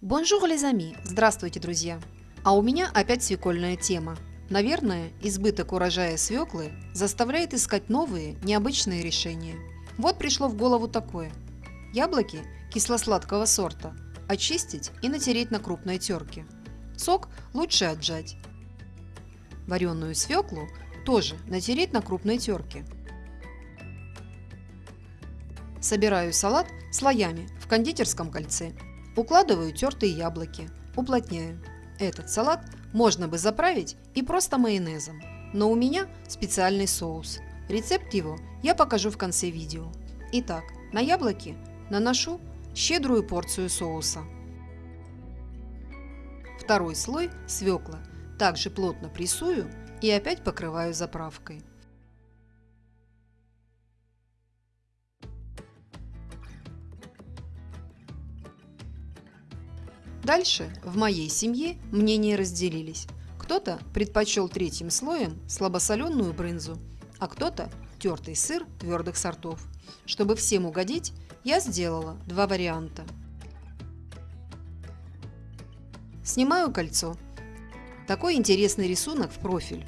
Bonjour, les amis! Здравствуйте, друзья! А у меня опять свекольная тема. Наверное, избыток урожая свеклы заставляет искать новые, необычные решения. Вот пришло в голову такое. Яблоки кисло-сладкого сорта очистить и натереть на крупной терке. Сок лучше отжать. Вареную свеклу тоже натереть на крупной терке. Собираю салат слоями в кондитерском кольце Укладываю тертые яблоки, уплотняю. Этот салат можно бы заправить и просто майонезом, но у меня специальный соус. Рецепт его я покажу в конце видео. Итак, на яблоки наношу щедрую порцию соуса. Второй слой свекла также плотно прессую и опять покрываю заправкой. Дальше в моей семье мнения разделились. Кто-то предпочел третьим слоем слабосоленую брынзу, а кто-то тертый сыр твердых сортов. Чтобы всем угодить, я сделала два варианта. Снимаю кольцо. Такой интересный рисунок в профиль.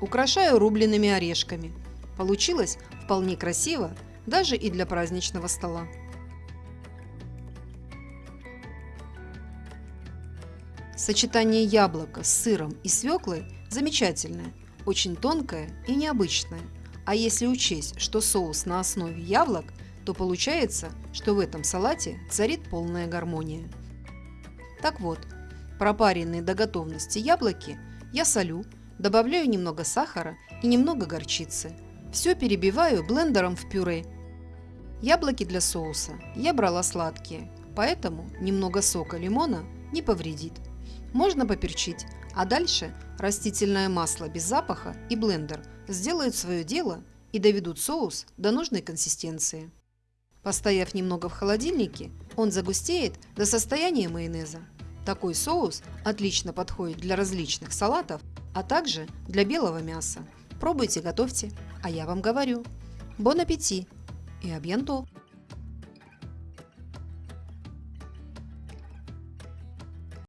Украшаю рубленными орешками. Получилось вполне красиво, даже и для праздничного стола. Сочетание яблока с сыром и свеклой замечательное, очень тонкое и необычное. А если учесть, что соус на основе яблок, то получается, что в этом салате царит полная гармония. Так вот, пропаренные до готовности яблоки я солю, добавляю немного сахара и немного горчицы. Все перебиваю блендером в пюре. Яблоки для соуса я брала сладкие, поэтому немного сока лимона не повредит. Можно поперчить, а дальше растительное масло без запаха и блендер сделают свое дело и доведут соус до нужной консистенции. Постояв немного в холодильнике, он загустеет до состояния майонеза. Такой соус отлично подходит для различных салатов, а также для белого мяса. Пробуйте, готовьте, а я вам говорю. Бон аппетит и абьянто!